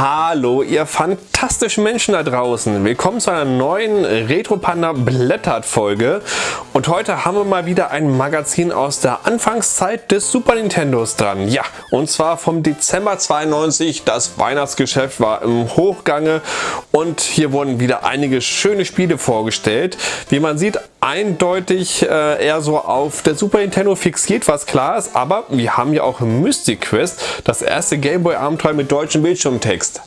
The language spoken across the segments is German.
Hallo ihr fantastischen Menschen da draußen. Willkommen zu einer neuen Retro Panda Blättert Folge. Und heute haben wir mal wieder ein Magazin aus der Anfangszeit des Super Nintendos dran. Ja, und zwar vom Dezember 92. Das Weihnachtsgeschäft war im Hochgange und hier wurden wieder einige schöne Spiele vorgestellt. Wie man sieht, eindeutig äh, eher so auf der Super Nintendo fixiert, was klar ist. Aber wir haben ja auch Mystic Quest, das erste Gameboy Abenteuer mit deutschem Bildschirmtext. Text.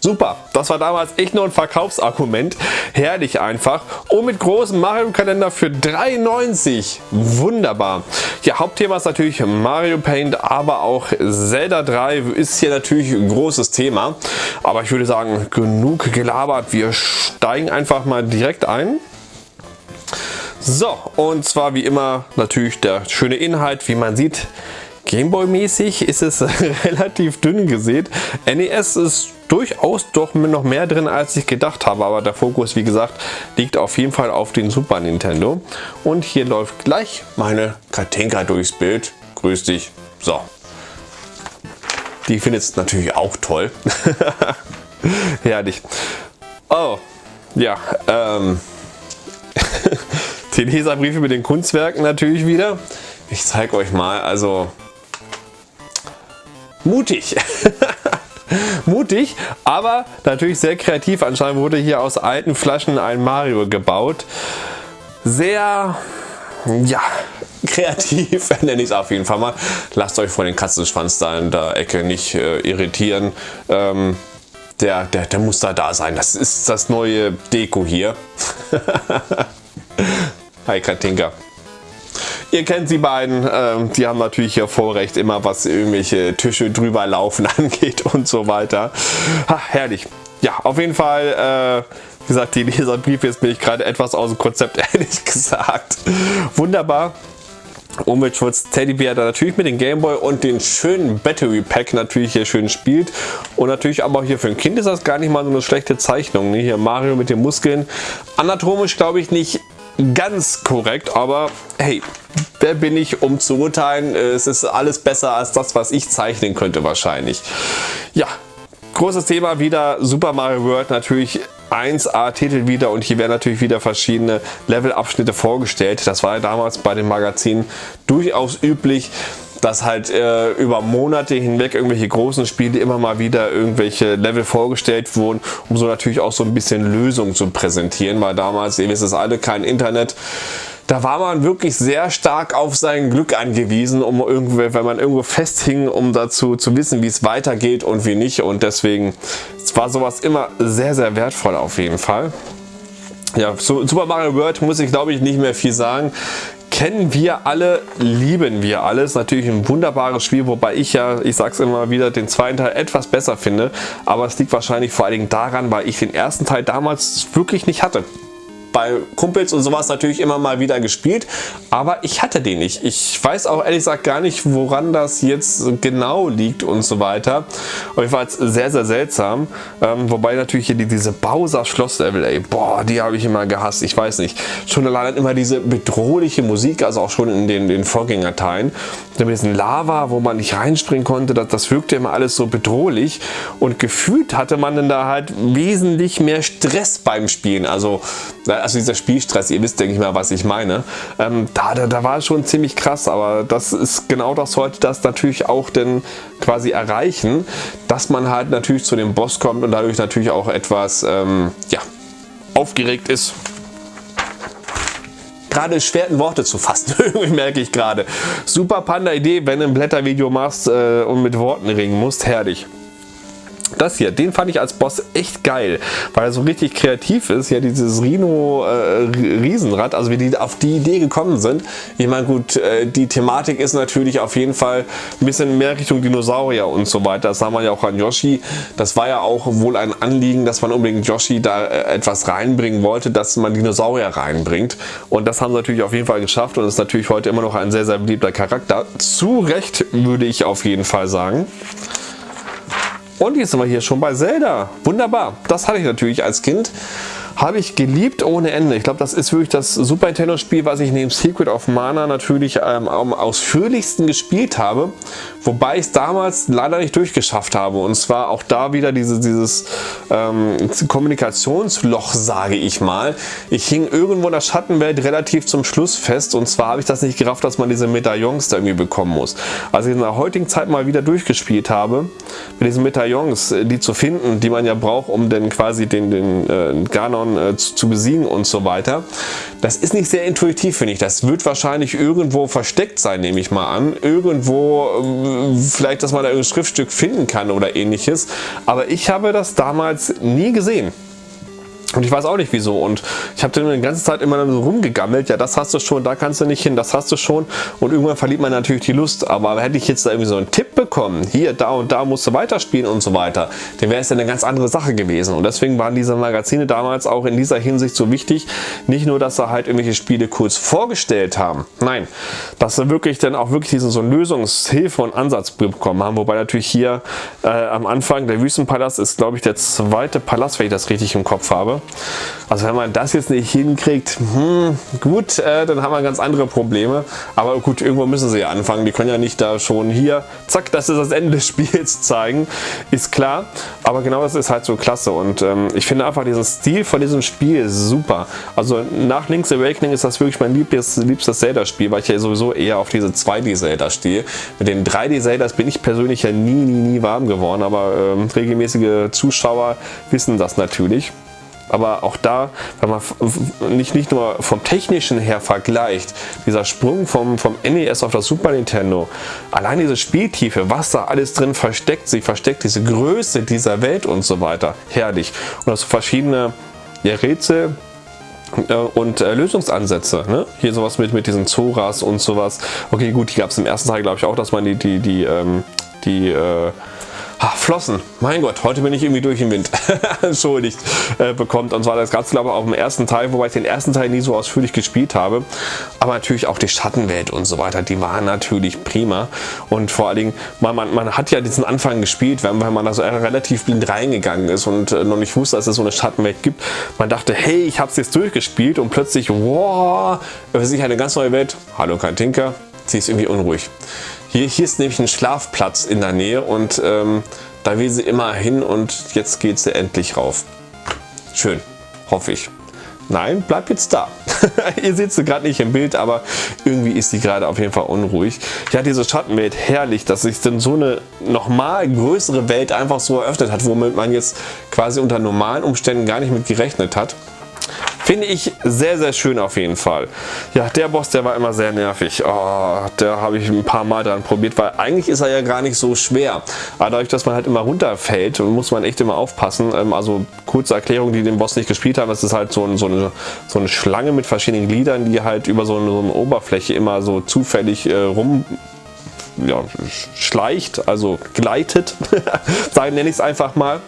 Super, das war damals echt nur ein Verkaufsargument. Herrlich einfach. Und mit großem Mario-Kalender für 3,90. Wunderbar. Ja, Hauptthema ist natürlich Mario Paint, aber auch Zelda 3 ist hier natürlich ein großes Thema. Aber ich würde sagen, genug gelabert. Wir steigen einfach mal direkt ein. So, und zwar wie immer natürlich der schöne Inhalt, wie man sieht. Gameboy-mäßig ist es relativ dünn gesät. NES ist durchaus doch noch mehr drin als ich gedacht habe, aber der Fokus wie gesagt liegt auf jeden Fall auf den Super Nintendo. Und hier läuft gleich meine Katinka durchs Bild. Grüß dich. So. Die findet es natürlich auch toll. Herrlich. Oh, ja, ähm, die Leserbriefe mit den Kunstwerken natürlich wieder. Ich zeige euch mal, also mutig. mutig, aber natürlich sehr kreativ. Anscheinend wurde hier aus alten Flaschen ein Mario gebaut. Sehr, ja, kreativ nenne ich es auf jeden Fall mal. Lasst euch von den Katzenschwanz da in der Ecke nicht äh, irritieren. Ähm, der, der, der muss da da sein. Das ist das neue Deko hier. Hi Katinka. Ihr kennt die beiden, ähm, die haben natürlich hier Vorrecht, immer was irgendwelche Tische drüber laufen angeht und so weiter. Ha, herrlich. Ja, auf jeden Fall, äh, wie gesagt, die Leserbriefe, jetzt bin ich gerade etwas aus dem Konzept, ehrlich gesagt. Wunderbar. Umweltschutz Teddybär da natürlich mit dem Gameboy und den schönen Battery Pack natürlich hier schön spielt und natürlich aber auch hier für ein Kind ist das gar nicht mal so eine schlechte Zeichnung. Ne? Hier Mario mit den Muskeln. Anatomisch glaube ich nicht ganz korrekt, aber hey, wer bin ich, um zu urteilen? Es ist alles besser als das, was ich zeichnen könnte wahrscheinlich. Ja, großes Thema wieder Super Mario World natürlich 1A Titel wieder und hier werden natürlich wieder verschiedene Levelabschnitte vorgestellt. Das war ja damals bei den Magazinen durchaus üblich dass halt äh, über Monate hinweg irgendwelche großen Spiele immer mal wieder irgendwelche Level vorgestellt wurden, um so natürlich auch so ein bisschen Lösungen zu präsentieren, weil damals, ihr wisst es alle, kein Internet. Da war man wirklich sehr stark auf sein Glück angewiesen, um irgendwie, wenn man irgendwo festhing, um dazu zu wissen, wie es weitergeht und wie nicht. Und deswegen war sowas immer sehr, sehr wertvoll auf jeden Fall. Ja, zu Super Mario World muss ich glaube ich nicht mehr viel sagen kennen wir alle, lieben wir alles. Natürlich ein wunderbares Spiel, wobei ich ja, ich sag's immer wieder, den zweiten Teil etwas besser finde. Aber es liegt wahrscheinlich vor allen Dingen daran, weil ich den ersten Teil damals wirklich nicht hatte bei Kumpels und sowas natürlich immer mal wieder gespielt, aber ich hatte den nicht. Ich weiß auch ehrlich gesagt gar nicht, woran das jetzt genau liegt und so weiter. Auf jeden Fall sehr, sehr seltsam. Ähm, wobei natürlich hier diese Bowser Schlosslevel, ey, boah, die habe ich immer gehasst. Ich weiß nicht. Schon allein immer diese bedrohliche Musik, also auch schon in den, den Vorgängerteilen. Mit diesem Lava, wo man nicht reinspringen konnte, das, das wirkte immer alles so bedrohlich. Und gefühlt hatte man dann da halt wesentlich mehr Stress beim Spielen. Also also dieser Spielstress, ihr wisst denke ich mal, was ich meine, ähm, da, da, da war es schon ziemlich krass, aber das ist genau das sollte das natürlich auch denn quasi erreichen, dass man halt natürlich zu dem Boss kommt und dadurch natürlich auch etwas ähm, ja, aufgeregt ist gerade schwer in Worte zu fassen, merke ich gerade. Super Panda Idee, wenn du ein Blättervideo machst äh, und mit Worten ringen musst, herrlich. Das hier, den fand ich als Boss echt geil, weil er so richtig kreativ ist. Ja, dieses Rhino äh, also wie die auf die Idee gekommen sind. Ich meine, gut, äh, die Thematik ist natürlich auf jeden Fall ein bisschen mehr Richtung Dinosaurier und so weiter. Das sah man ja auch an Yoshi. Das war ja auch wohl ein Anliegen, dass man unbedingt Yoshi da äh, etwas reinbringen wollte, dass man Dinosaurier reinbringt. Und das haben sie natürlich auf jeden Fall geschafft und ist natürlich heute immer noch ein sehr, sehr beliebter Charakter. Zu Recht würde ich auf jeden Fall sagen. Und jetzt sind wir hier schon bei Zelda. Wunderbar. Das hatte ich natürlich als Kind. habe ich geliebt ohne Ende. Ich glaube, das ist wirklich das Super Nintendo Spiel, was ich neben Secret of Mana natürlich ähm, am ausführlichsten gespielt habe. Wobei ich es damals leider nicht durchgeschafft habe. Und zwar auch da wieder diese, dieses ähm, Kommunikationsloch, sage ich mal. Ich hing irgendwo in der Schattenwelt relativ zum Schluss fest. Und zwar habe ich das nicht gerafft, dass man diese Medaillons da irgendwie bekommen muss. Als ich in der heutigen Zeit mal wieder durchgespielt habe, mit diesen Medaillons, äh, die zu finden, die man ja braucht, um dann quasi den, den äh, Ganon äh, zu, zu besiegen und so weiter. Das ist nicht sehr intuitiv, finde ich. Das wird wahrscheinlich irgendwo versteckt sein, nehme ich mal an. Irgendwo ähm, vielleicht, dass man da ein Schriftstück finden kann oder ähnliches. Aber ich habe das damals nie gesehen. Und ich weiß auch nicht wieso. Und ich habe dann die ganze Zeit immer so rumgegammelt. Ja, das hast du schon, da kannst du nicht hin, das hast du schon. Und irgendwann verliert man natürlich die Lust. Aber hätte ich jetzt da irgendwie so einen Tipp bekommen, hier, da und da musst du weiterspielen und so weiter, dann wäre es ja eine ganz andere Sache gewesen. Und deswegen waren diese Magazine damals auch in dieser Hinsicht so wichtig. Nicht nur, dass sie halt irgendwelche Spiele kurz vorgestellt haben. Nein, dass sie wirklich dann auch wirklich diesen so Lösungshilfe und Ansatz bekommen haben. Wobei natürlich hier äh, am Anfang der Wüstenpalast ist, glaube ich, der zweite Palast, wenn ich das richtig im Kopf habe. Also wenn man das jetzt nicht hinkriegt, hm, gut, äh, dann haben wir ganz andere Probleme. Aber gut, irgendwo müssen sie ja anfangen. Die können ja nicht da schon hier, zack, das ist das Ende des Spiels zeigen. Ist klar. Aber genau das ist halt so klasse. Und ähm, ich finde einfach diesen Stil von diesem Spiel super. Also nach Link's Awakening ist das wirklich mein liebstes, liebstes Zelda-Spiel, weil ich ja sowieso eher auf diese 2D-Zelda stehe. Mit den 3D-Zeldas bin ich persönlich ja nie, nie, nie warm geworden. Aber ähm, regelmäßige Zuschauer wissen das natürlich. Aber auch da, wenn man nicht, nicht nur vom technischen her vergleicht, dieser Sprung vom, vom NES auf das Super Nintendo, allein diese Spieltiefe, was da alles drin versteckt sich, versteckt diese Größe dieser Welt und so weiter, herrlich. Und das verschiedene ja, Rätsel, äh, und äh, Lösungsansätze. Ne? Hier sowas mit, mit diesen Zoras und sowas. Okay, gut, die gab es im ersten Teil, glaube ich, auch, dass man die, die, die, ähm, die äh, Ach, Flossen, mein Gott, heute bin ich irgendwie durch den Wind, entschuldigt, äh, bekommt. Und zwar das Ganze, glaube ich, auch im ersten Teil, wobei ich den ersten Teil nie so ausführlich gespielt habe. Aber natürlich auch die Schattenwelt und so weiter, die waren natürlich prima. Und vor allen Dingen, man, man, man hat ja diesen Anfang gespielt, wenn, wenn man da so relativ blind reingegangen ist und äh, noch nicht wusste, dass es so eine Schattenwelt gibt. Man dachte, hey, ich habe es jetzt durchgespielt und plötzlich, wow, es ist eine ganz neue Welt. Hallo, kein Tinker, sie ist irgendwie unruhig. Hier, hier ist nämlich ein Schlafplatz in der Nähe und ähm, da will sie immer hin und jetzt geht sie endlich rauf. Schön, hoffe ich. Nein, bleibt jetzt da. Ihr seht sie gerade nicht im Bild, aber irgendwie ist sie gerade auf jeden Fall unruhig. Ja, diese Schattenwelt, herrlich, dass sich dann so eine nochmal größere Welt einfach so eröffnet hat, womit man jetzt quasi unter normalen Umständen gar nicht mit gerechnet hat. Finde ich sehr, sehr schön auf jeden Fall. Ja, der Boss, der war immer sehr nervig. Oh, da habe ich ein paar Mal dran probiert, weil eigentlich ist er ja gar nicht so schwer. Aber dadurch, dass man halt immer runterfällt, muss man echt immer aufpassen. Ähm, also kurze Erklärung, die den Boss nicht gespielt haben, das ist halt so, ein, so, eine, so eine Schlange mit verschiedenen Gliedern, die halt über so eine, so eine Oberfläche immer so zufällig äh, rum ja, schleicht, also gleitet, nenne ich es einfach mal.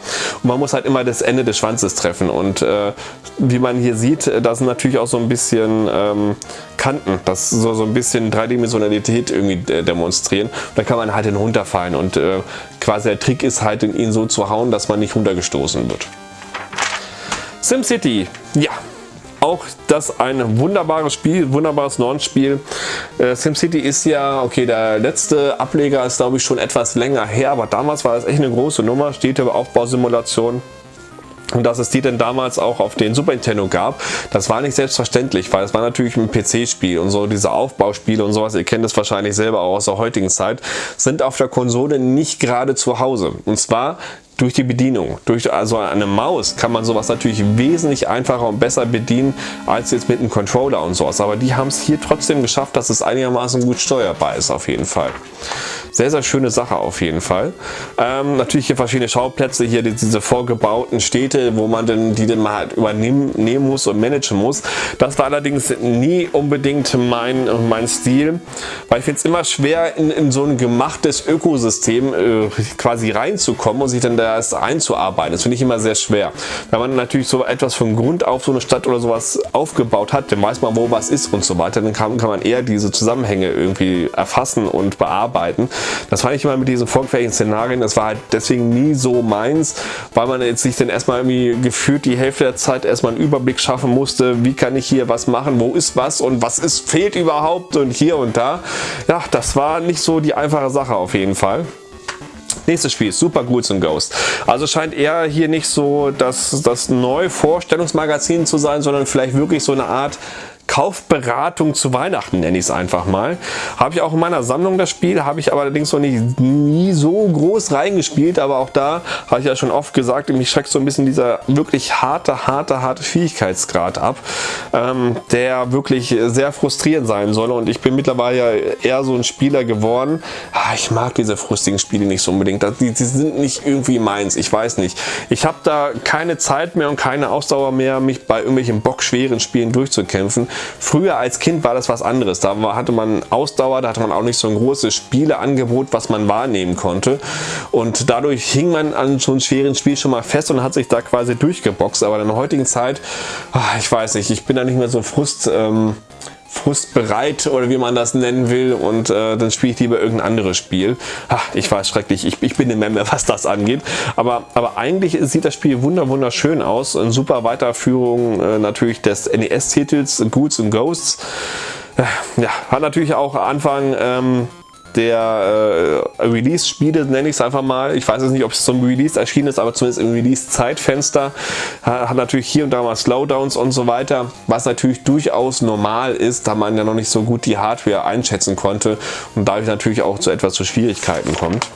Und man muss halt immer das Ende des Schwanzes treffen. Und äh, wie man hier sieht, äh, da sind natürlich auch so ein bisschen ähm, Kanten, das so, so ein bisschen Dreidimensionalität irgendwie äh, demonstrieren. Da kann man halt runterfallen und äh, quasi der Trick ist halt, ihn so zu hauen, dass man nicht runtergestoßen wird. SimCity, ja, auch das ein wunderbares Spiel, wunderbares Launch-Spiel. Äh, SimCity ist ja, okay, der letzte Ableger ist glaube ich schon etwas länger her, aber damals war es echt eine große Nummer, steht über Aufbausimulation. Und dass es die denn damals auch auf den Super Nintendo gab, das war nicht selbstverständlich, weil es war natürlich ein PC-Spiel und so diese Aufbauspiele und sowas, ihr kennt es wahrscheinlich selber auch aus der heutigen Zeit, sind auf der Konsole nicht gerade zu Hause. Und zwar durch die Bedienung. Durch also eine Maus kann man sowas natürlich wesentlich einfacher und besser bedienen als jetzt mit einem Controller und sowas. Aber die haben es hier trotzdem geschafft, dass es einigermaßen gut steuerbar ist auf jeden Fall. Sehr, sehr schöne Sache auf jeden Fall. Ähm, natürlich hier verschiedene Schauplätze, hier diese vorgebauten Städte, wo man denn, die dann mal halt übernehmen muss und managen muss. Das war allerdings nie unbedingt mein, mein Stil, weil ich finde es immer schwer in, in, so ein gemachtes Ökosystem äh, quasi reinzukommen und sich dann da erst einzuarbeiten. Das finde ich immer sehr schwer. Wenn man natürlich so etwas von Grund auf so eine Stadt oder sowas aufgebaut hat, dann weiß man, wo was ist und so weiter, dann kann, kann man eher diese Zusammenhänge irgendwie erfassen und bearbeiten. Das fand ich immer mit diesen vorgefertigten Szenarien, das war halt deswegen nie so meins, weil man jetzt sich dann erstmal irgendwie gefühlt die Hälfte der Zeit erstmal einen Überblick schaffen musste, wie kann ich hier was machen, wo ist was und was ist, fehlt überhaupt und hier und da. Ja, das war nicht so die einfache Sache auf jeden Fall. Nächstes Spiel, Super Ghouls and Ghosts. Also scheint eher hier nicht so das, das neue Vorstellungsmagazin zu sein, sondern vielleicht wirklich so eine Art Kaufberatung zu Weihnachten, nenne ich es einfach mal. Habe ich auch in meiner Sammlung das Spiel, habe ich aber allerdings noch nicht, nie so groß reingespielt, aber auch da habe ich ja schon oft gesagt, mich schreckt so ein bisschen dieser wirklich harte, harte, harte Fähigkeitsgrad ab, ähm, der wirklich sehr frustrierend sein soll und ich bin mittlerweile ja eher so ein Spieler geworden. Ah, ich mag diese frustigen Spiele nicht so unbedingt, die, die sind nicht irgendwie meins, ich weiß nicht. Ich habe da keine Zeit mehr und keine Ausdauer mehr, mich bei irgendwelchen bockschweren Spielen durchzukämpfen. Früher als Kind war das was anderes. Da hatte man Ausdauer, da hatte man auch nicht so ein großes Spieleangebot, was man wahrnehmen konnte. Und dadurch hing man an so einem schweren Spiel schon mal fest und hat sich da quasi durchgeboxt. Aber in der heutigen Zeit, ah, ich weiß nicht, ich bin da nicht mehr so frust... Ähm, frustbereit oder wie man das nennen will und äh, dann spiele ich lieber irgendein anderes Spiel. Ach, ich weiß schrecklich, ich, ich bin eine Memme, was das angeht. Aber, aber eigentlich sieht das Spiel wunderschön aus. Eine super Weiterführung äh, natürlich des NES-Titels Ghouls and Ghosts. Äh, ja, hat natürlich auch Anfang ähm, der äh, Release-Spiele, nenne ich es einfach mal. Ich weiß jetzt nicht, ob es zum Release erschienen ist, aber zumindest im Release-Zeitfenster. Hat natürlich hier und da mal Slowdowns und so weiter, was natürlich durchaus normal ist, da man ja noch nicht so gut die Hardware einschätzen konnte und dadurch natürlich auch zu etwas zu Schwierigkeiten kommt.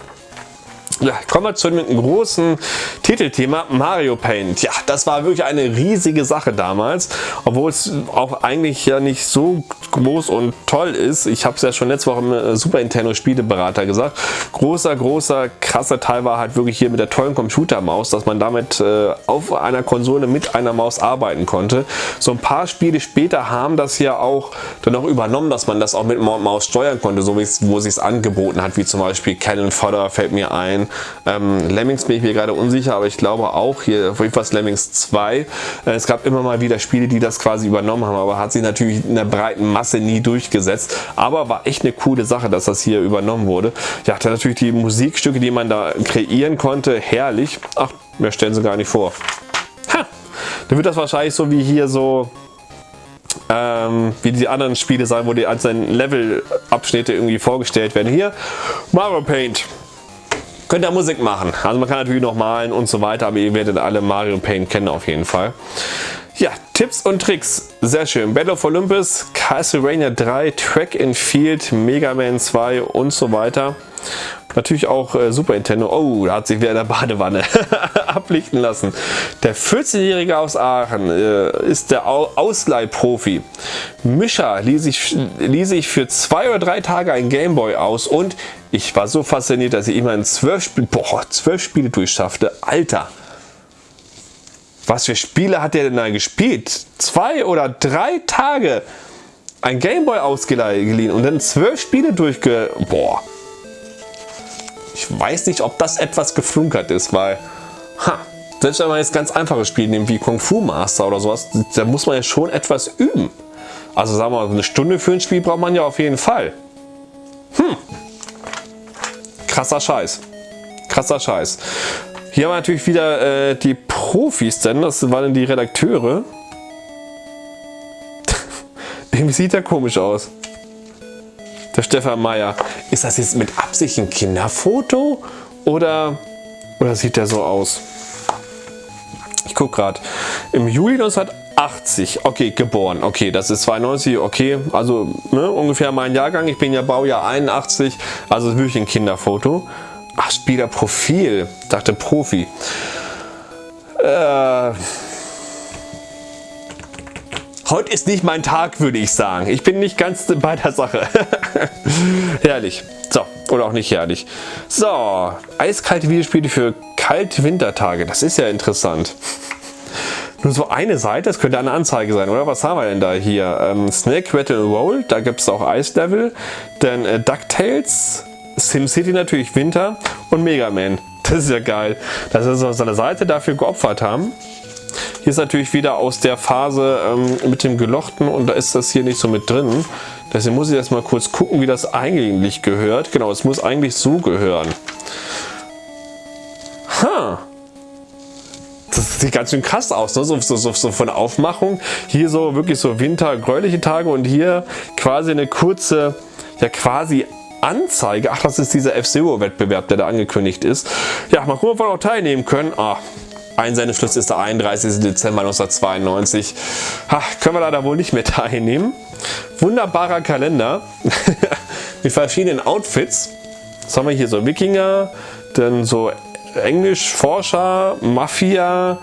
Ja, kommen wir zu einem großen Titelthema Mario Paint. Ja, das war wirklich eine riesige Sache damals, obwohl es auch eigentlich ja nicht so groß und toll ist. Ich habe es ja schon letzte Woche im äh, Super Nintendo Spieleberater gesagt. Großer, großer, krasser Teil war halt wirklich hier mit der tollen Computermaus, dass man damit äh, auf einer Konsole mit einer Maus arbeiten konnte. So ein paar Spiele später haben das ja auch dann auch übernommen, dass man das auch mit Maus steuern konnte, so wie es, wo sich es angeboten hat, wie zum Beispiel Cannon Fodder fällt mir ein ähm, Lemmings bin ich mir gerade unsicher, aber ich glaube auch hier auf jeden Fall Lemmings 2. Äh, es gab immer mal wieder Spiele, die das quasi übernommen haben, aber hat sich natürlich in der breiten Masse nie durchgesetzt. Aber war echt eine coole Sache, dass das hier übernommen wurde. Ja, dann natürlich die Musikstücke, die man da kreieren konnte, herrlich. Ach, mehr stellen sie gar nicht vor. Ha! Dann wird das wahrscheinlich so wie hier so ähm, wie die anderen Spiele sein, wo die einzelnen Levelabschnitte irgendwie vorgestellt werden. Hier Mario Paint. Könnt ihr Musik machen. Also man kann natürlich noch malen und so weiter, aber ihr werdet alle Mario Paint kennen auf jeden Fall. Ja, Tipps und Tricks. Sehr schön. Battle of Olympus, Castlevania 3, Track and Field, Mega Man 2 und so weiter. Natürlich auch äh, Super Nintendo. Oh, da hat sich wieder in der Badewanne ablichten lassen. Der 14-Jährige aus Aachen äh, ist der Au Ausleihprofi. Mischa ließ sich, ließ sich für zwei oder drei Tage ein Gameboy aus und ich war so fasziniert, dass ich immerhin zwölf, Spiel boah, zwölf Spiele durchschaffte. Alter! Was für Spiele hat der denn da gespielt? Zwei oder drei Tage ein Gameboy ausgeliehen und dann zwölf Spiele durchge... Boah! Ich weiß nicht, ob das etwas geflunkert ist, weil, selbst wenn man jetzt ganz einfache Spiele nimmt wie Kung Fu Master oder sowas, da muss man ja schon etwas üben. Also sagen wir mal, eine Stunde für ein Spiel braucht man ja auf jeden Fall. Hm. Krasser Scheiß. Krasser Scheiß. Hier haben wir natürlich wieder äh, die Profis, denn das waren die Redakteure. Irgendwie sieht der komisch aus. Der Stefan Meyer. Ist das jetzt mit Absicht ein Kinderfoto? Oder, oder sieht der so aus? Ich gucke gerade. Im Juli 1980, okay, geboren. Okay, das ist 92, okay, also ne, ungefähr mein Jahrgang. Ich bin ja Baujahr 81, also wirklich ein Kinderfoto. Ach, Spielerprofil, dachte Profi. Äh, Heute ist nicht mein Tag, würde ich sagen. Ich bin nicht ganz bei der Sache. herrlich. So, oder auch nicht herrlich. So, eiskalte Videospiele für kalte Wintertage. Das ist ja interessant. Nur so eine Seite, das könnte eine Anzeige sein, oder? Was haben wir denn da hier? Ähm, Snake Rattle Roll, da gibt es auch Eislevel. Dann äh, DuckTales, SimCity natürlich Winter und Mega Man. Das ist ja geil, dass sie so eine Seite dafür geopfert haben. Hier ist natürlich wieder aus der Phase ähm, mit dem Gelochten und da ist das hier nicht so mit drin. Deswegen muss ich jetzt mal kurz gucken, wie das eigentlich gehört. Genau, es muss eigentlich so gehören. Ha! Das sieht ganz schön krass aus, ne? so, so, so, von Aufmachung. Hier so wirklich so wintergräuliche Tage und hier quasi eine kurze, ja quasi Anzeige. Ach, das ist dieser F-Zero-Wettbewerb, der da angekündigt ist. Ja, mal gucken, ob wir auch teilnehmen können. Ah, Einsendeschluss ist der 31. Dezember 1992. Ha, können wir leider wohl nicht mehr teilnehmen. Wunderbarer Kalender mit verschiedenen Outfits. Was haben wir hier? So Wikinger, dann so Englischforscher, Mafia,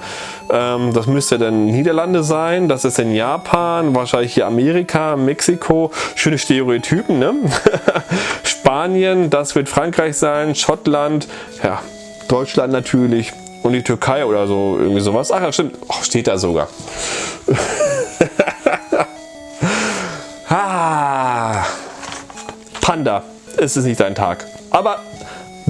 ähm, das müsste dann Niederlande sein, das ist in Japan, wahrscheinlich hier Amerika, Mexiko, schöne Stereotypen, ne? Spanien, das wird Frankreich sein, Schottland, ja, Deutschland natürlich und die Türkei oder so, irgendwie sowas. Ach ja, stimmt, oh, steht da sogar. ah, Panda, es ist nicht dein Tag. Aber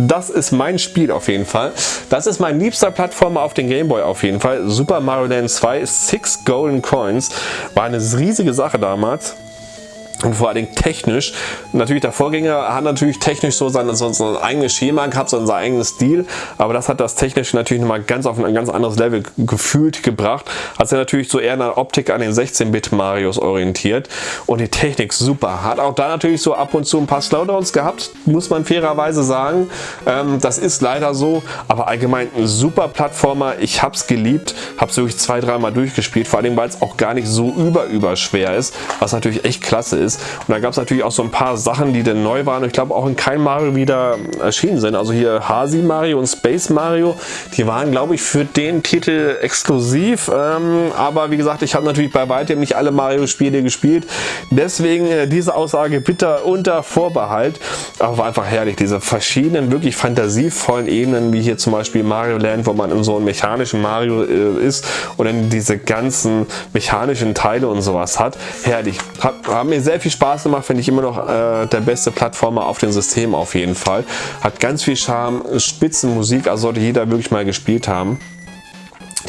das ist mein Spiel auf jeden Fall. Das ist mein liebster Plattformer auf den Gameboy auf jeden Fall. Super Mario Land 2, 6 Golden Coins. War eine riesige Sache damals und vor allem technisch. Natürlich der Vorgänger hat natürlich technisch so sein, so, so ein eigenes Schema gehabt, so sein eigenes Stil, aber das hat das technisch natürlich nochmal ganz auf ein ganz anderes Level gefühlt gebracht. Hat sich natürlich so eher in der Optik an den 16-Bit Marios orientiert und die Technik super. Hat auch da natürlich so ab und zu ein paar Slowdowns gehabt, muss man fairerweise sagen. Ähm, das ist leider so, aber allgemein ein super Plattformer. Ich habe es geliebt, habe es wirklich zwei, dreimal durchgespielt, vor allem weil es auch gar nicht so über über schwer ist, was natürlich echt klasse ist ist. Und da gab es natürlich auch so ein paar Sachen, die dann neu waren. Ich glaube auch in kein Mario wieder erschienen sind. Also hier Hasi Mario und Space Mario, die waren glaube ich für den Titel exklusiv. Ähm, aber wie gesagt, ich habe natürlich bei weitem nicht alle Mario-Spiele gespielt. Deswegen äh, diese Aussage bitte unter Vorbehalt. Aber war einfach herrlich, diese verschiedenen, wirklich fantasievollen Ebenen, wie hier zum Beispiel Mario Land, wo man in so einem mechanischen Mario äh, ist und dann diese ganzen mechanischen Teile und sowas hat. Herrlich. Hat, hat mir sehr viel Spaß gemacht, finde ich immer noch äh, der beste Plattformer auf dem System auf jeden Fall. Hat ganz viel Charme, Spitzenmusik, also sollte jeder wirklich mal gespielt haben.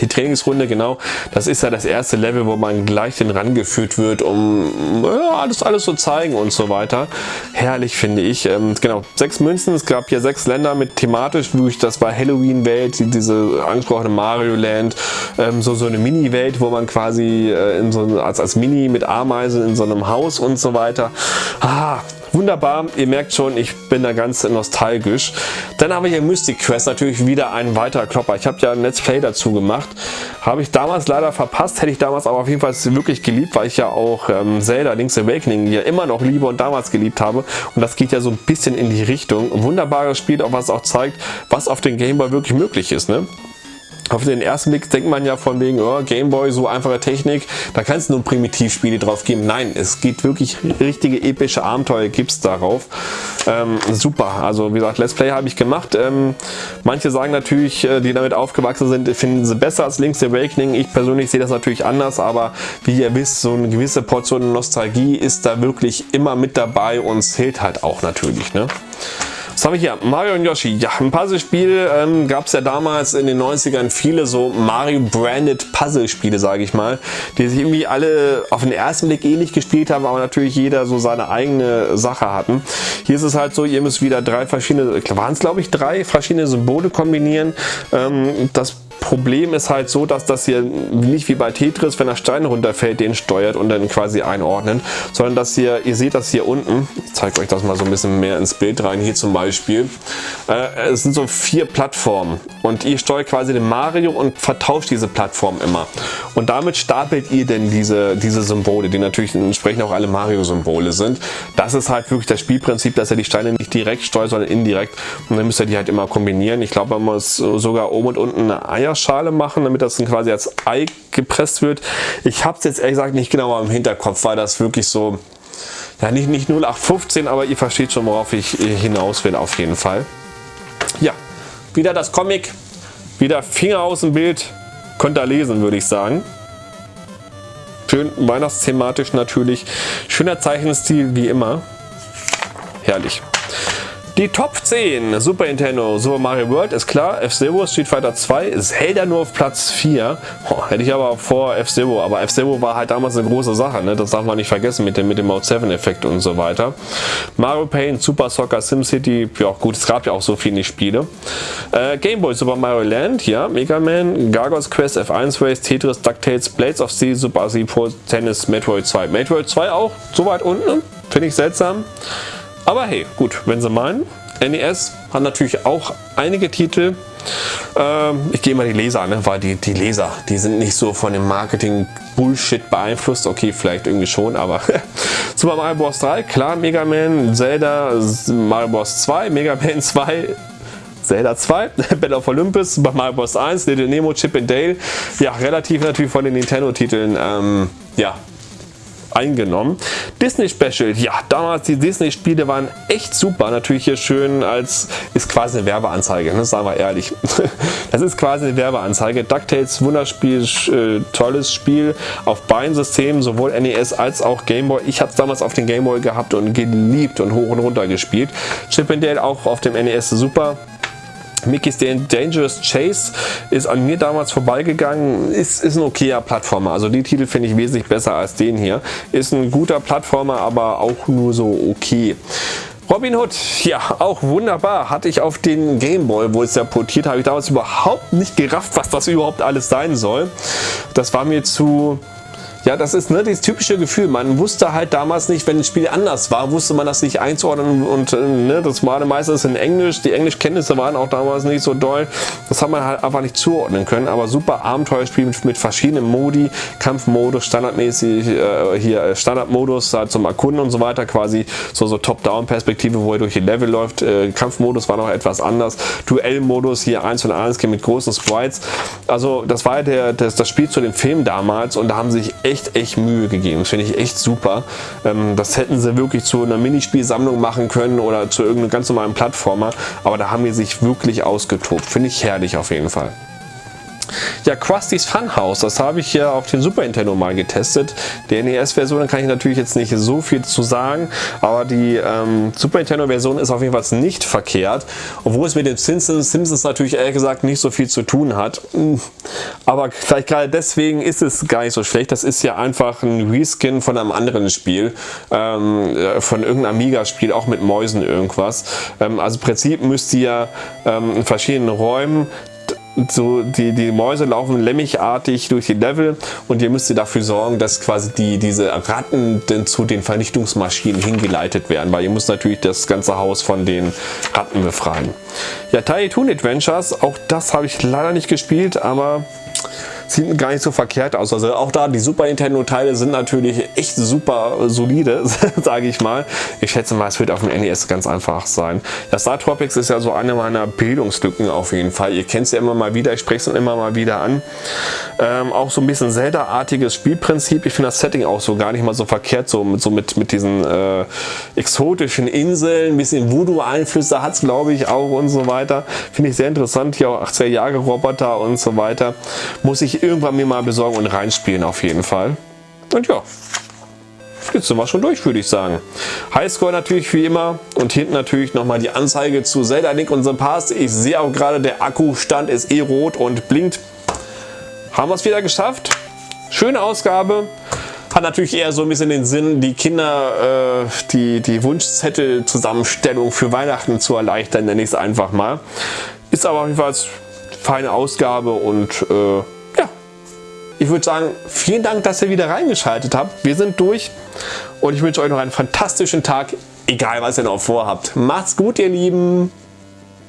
Die Trainingsrunde, genau, das ist ja das erste Level, wo man gleich den rangeführt wird, um ja, alles, alles zu zeigen und so weiter. Herrlich finde ich. Ähm, genau, sechs Münzen, es gab hier sechs Länder mit thematisch, wirklich, das war Halloween-Welt, diese angesprochene Mario Land, ähm, so, so eine Mini-Welt, wo man quasi äh, in so, als, als Mini mit Ameisen in so einem Haus und so weiter. Ah, Wunderbar, ihr merkt schon, ich bin da ganz nostalgisch. Dann habe ich hier Mystic Quest, natürlich wieder ein weiterer Klopper. Ich habe ja ein Let's Play dazu gemacht. Habe ich damals leider verpasst, hätte ich damals aber auf jeden Fall wirklich geliebt, weil ich ja auch ähm, Zelda Link's Awakening ja immer noch liebe und damals geliebt habe. Und das geht ja so ein bisschen in die Richtung. Wunderbares Spiel, auch was auch zeigt, was auf dem Gameboy wirklich möglich ist. Ne? Auf den ersten Blick denkt man ja von wegen, oh, Gameboy, so einfache Technik, da kann es nur Primitivspiele drauf geben. Nein, es geht wirklich richtige epische Abenteuer gibt es darauf. Ähm, super, also wie gesagt, Let's Play habe ich gemacht. Ähm, manche sagen natürlich, äh, die damit aufgewachsen sind, finden sie besser als Link's Awakening. Ich persönlich sehe das natürlich anders, aber wie ihr wisst, so eine gewisse Portion Nostalgie ist da wirklich immer mit dabei und zählt halt auch natürlich. Ne? Was haben wir hier? Mario und Yoshi. Ja, ein Puzzlespiel ähm, gab es ja damals in den 90ern viele so Mario-branded Puzzlespiele, sage ich mal, die sich irgendwie alle auf den ersten Blick ähnlich gespielt haben, aber natürlich jeder so seine eigene Sache hatten. Hier ist es halt so, ihr müsst wieder drei verschiedene, waren es glaube ich drei verschiedene Symbole kombinieren. Ähm, das Problem ist halt so, dass das hier nicht wie bei Tetris, wenn der Stein runterfällt, den steuert und dann quasi einordnet, sondern dass hier, ihr seht das hier unten, ich zeige euch das mal so ein bisschen mehr ins Bild rein, hier zum Beispiel, äh, es sind so vier Plattformen und ihr steuert quasi den Mario und vertauscht diese Plattform immer. Und damit stapelt ihr denn diese, diese Symbole, die natürlich entsprechend auch alle Mario-Symbole sind. Das ist halt wirklich das Spielprinzip, dass er die Steine nicht direkt steuert, sondern indirekt und dann müsst ihr die halt immer kombinieren. Ich glaube, man muss sogar oben und unten eine Eier Eierschale machen, damit das dann quasi als Ei gepresst wird. Ich habe es jetzt ehrlich gesagt nicht genau im Hinterkopf, weil das wirklich so, ja nicht, nicht 0815, aber ihr versteht schon, worauf ich hinaus will auf jeden Fall. Ja, wieder das Comic, wieder Finger aus dem Bild, könnt ihr lesen, würde ich sagen. Schön weihnachtsthematisch natürlich. Schöner Zeichenstil wie immer. Herrlich. Die Top 10 Super Nintendo Super Mario World ist klar, F-Zero, Street Fighter 2, Zelda nur auf Platz 4. Oh, hätte ich aber vor F-Zero, aber F-Zero war halt damals eine große Sache, ne? das darf man nicht vergessen mit dem, mit dem Mode 7 Effekt und so weiter. Mario Paint, Super Soccer, SimCity, ja gut, es gab ja auch so viele Spiele. Äh, Game Boy Super Mario Land, ja, Mega Man, Gargoyles Quest, F1 Race, Tetris, DuckTales, Blades of Sea, Super Pro Tennis, Metroid 2. Metroid 2 auch so weit unten, finde ich seltsam. Aber hey, gut, wenn sie meinen. NES hat natürlich auch einige Titel. Ähm, ich gehe mal die Leser an, ne? weil die, die Leser, die sind nicht so von dem Marketing Bullshit beeinflusst. Okay, vielleicht irgendwie schon, aber Super Mario Bros. 3, klar, Mega Man, Zelda, Mario Bros. 2, Mega Man 2, Zelda 2, Battle of Olympus, Super Mario Bros. 1, Little Nemo, Chip and Dale. Ja, relativ natürlich von den Nintendo-Titeln ähm, ja, eingenommen. Disney Special, ja, damals die Disney Spiele waren echt super. Natürlich hier schön als, ist quasi eine Werbeanzeige, ne, sagen wir ehrlich. Das ist quasi eine Werbeanzeige. DuckTales, Wunderspiel, äh, tolles Spiel auf beiden Systemen, sowohl NES als auch Gameboy. Ich habe es damals auf den Gameboy gehabt und geliebt und hoch und runter gespielt. Chip Dale auch auf dem NES super. Mickey's Dangerous Chase ist an mir damals vorbeigegangen, ist, ist ein okayer Plattformer. Also die Titel finde ich wesentlich besser als den hier. Ist ein guter Plattformer, aber auch nur so okay. Robin Hood, ja, auch wunderbar. Hatte ich auf den Gameboy, wo es ja portiert, habe ich damals überhaupt nicht gerafft, was das überhaupt alles sein soll. Das war mir zu ja, das ist ne, dieses typische Gefühl. Man wusste halt damals nicht, wenn ein Spiel anders war, wusste man das nicht einzuordnen und äh, ne, das war meistens in Englisch. Die Englischkenntnisse waren auch damals nicht so doll. Das hat man halt einfach nicht zuordnen können. Aber super Abenteuerspiel mit, mit verschiedenen Modi, Kampfmodus, standardmäßig äh, hier äh, Standardmodus halt zum Erkunden und so weiter, quasi so, so Top-Down-Perspektive, wo er durch die Level läuft. Äh, Kampfmodus war noch etwas anders. Duellmodus hier 1 und 1 mit großen Sprites. Also das war ja der, das, das Spiel zu dem Film damals und da haben sich echt Mühe gegeben. Das finde ich echt super. Ähm, das hätten sie wirklich zu einer Minispielsammlung machen können oder zu irgendeinem ganz normalen Plattformer. Aber da haben wir sich wirklich ausgetobt. Finde ich herrlich auf jeden Fall. Ja, Krusty's Funhouse, das habe ich ja auf den Super Nintendo mal getestet. Der NES-Version, kann ich natürlich jetzt nicht so viel zu sagen, aber die ähm, Super Nintendo-Version ist auf jeden Fall nicht verkehrt, obwohl es mit den Simpsons, Simpsons natürlich ehrlich gesagt nicht so viel zu tun hat. Aber vielleicht gerade deswegen ist es gar nicht so schlecht. Das ist ja einfach ein Reskin von einem anderen Spiel, ähm, äh, von irgendeinem Amiga-Spiel, auch mit Mäusen irgendwas. Ähm, also im Prinzip müsst ihr ähm, in verschiedenen Räumen so die, die Mäuse laufen lämmichartig durch die Level und ihr müsst dafür sorgen, dass quasi die, diese Ratten denn zu den Vernichtungsmaschinen hingeleitet werden, weil ihr müsst natürlich das ganze Haus von den Ratten befreien. Ja, Tiny Toon Adventures, auch das habe ich leider nicht gespielt, aber sieht gar nicht so verkehrt aus. Also auch da, die Super Nintendo Teile sind natürlich echt super solide, sage ich mal. Ich schätze mal, es wird auf dem NES ganz einfach sein. Das Star Tropics ist ja so eine meiner Bildungslücken auf jeden Fall. Ihr kennt es ja immer mal wieder, ich spreche es immer mal wieder an. Ähm, auch so ein bisschen Zelda-artiges Spielprinzip. Ich finde das Setting auch so gar nicht mal so verkehrt, so mit, so mit, mit diesen äh, exotischen Inseln, ein bisschen Voodoo-Einflüsse hat es glaube ich auch und so weiter. Finde ich sehr interessant. Hier auch 80er Jahre Roboter und so weiter. Muss ich irgendwann mir mal besorgen und reinspielen auf jeden Fall. Und ja, jetzt sind wir schon durch, würde ich sagen. Highscore natürlich wie immer und hinten natürlich nochmal die Anzeige zu Zelda Link und The Past. Ich sehe auch gerade, der Akkustand ist eh rot und blinkt. Haben wir es wieder geschafft. Schöne Ausgabe. Hat natürlich eher so ein bisschen den Sinn, die Kinder äh, die, die Wunschzettel-Zusammenstellung für Weihnachten zu erleichtern, nenne ich es einfach mal. Ist aber auf jeden Fall eine feine Ausgabe und äh, ich würde sagen, vielen Dank, dass ihr wieder reingeschaltet habt. Wir sind durch und ich wünsche euch noch einen fantastischen Tag, egal was ihr noch vorhabt. Macht's gut, ihr Lieben!